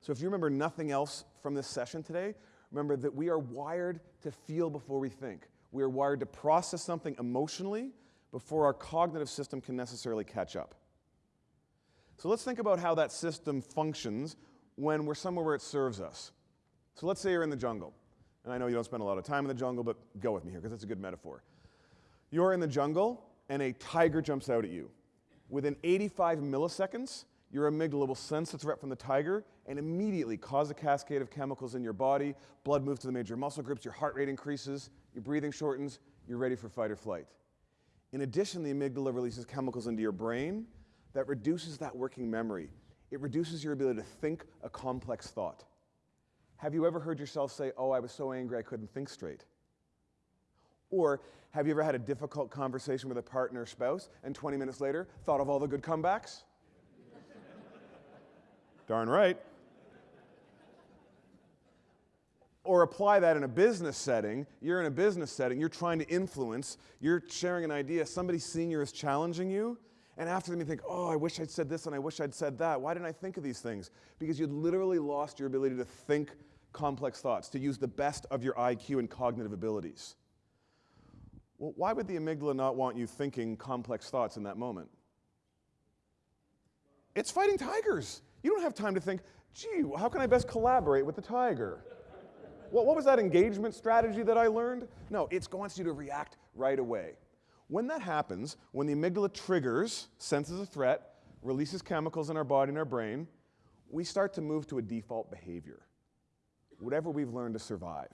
So if you remember nothing else from this session today, remember that we are wired to feel before we think. We are wired to process something emotionally before our cognitive system can necessarily catch up. So let's think about how that system functions when we're somewhere where it serves us. So let's say you're in the jungle. And I know you don't spend a lot of time in the jungle, but go with me here because it's a good metaphor. You're in the jungle and a tiger jumps out at you. Within 85 milliseconds, your amygdala will sense the threat from the tiger and immediately cause a cascade of chemicals in your body. Blood moves to the major muscle groups, your heart rate increases, your breathing shortens, you're ready for fight or flight. In addition, the amygdala releases chemicals into your brain that reduces that working memory. It reduces your ability to think a complex thought. Have you ever heard yourself say, Oh, I was so angry I couldn't think straight? Or have you ever had a difficult conversation with a partner or spouse and 20 minutes later thought of all the good comebacks? Darn right. Or apply that in a business setting. You're in a business setting, you're trying to influence, you're sharing an idea, somebody senior is challenging you, and after them you think, oh, I wish I'd said this and I wish I'd said that. Why didn't I think of these things? Because you literally lost your ability to think complex thoughts, to use the best of your IQ and cognitive abilities. Well, why would the amygdala not want you thinking complex thoughts in that moment? It's fighting tigers. You don't have time to think, gee, how can I best collaborate with the tiger? what, what was that engagement strategy that I learned? No, it wants you to react right away. When that happens, when the amygdala triggers, senses a threat, releases chemicals in our body and our brain, we start to move to a default behavior, whatever we've learned to survive.